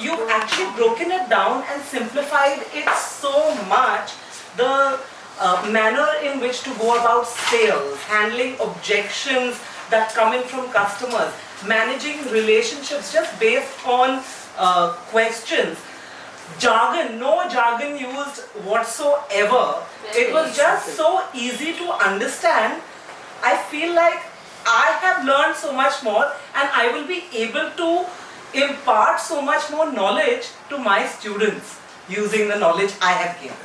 you've actually broken it down and simplified it so much. The uh, manner in which to go about sales, handling objections that come in from customers, managing relationships just based on uh, questions. Jargon, no jargon used whatsoever. It was just so easy to understand. I feel like I have learned so much more and I will be able to impart so much more knowledge to my students using the knowledge I have gained.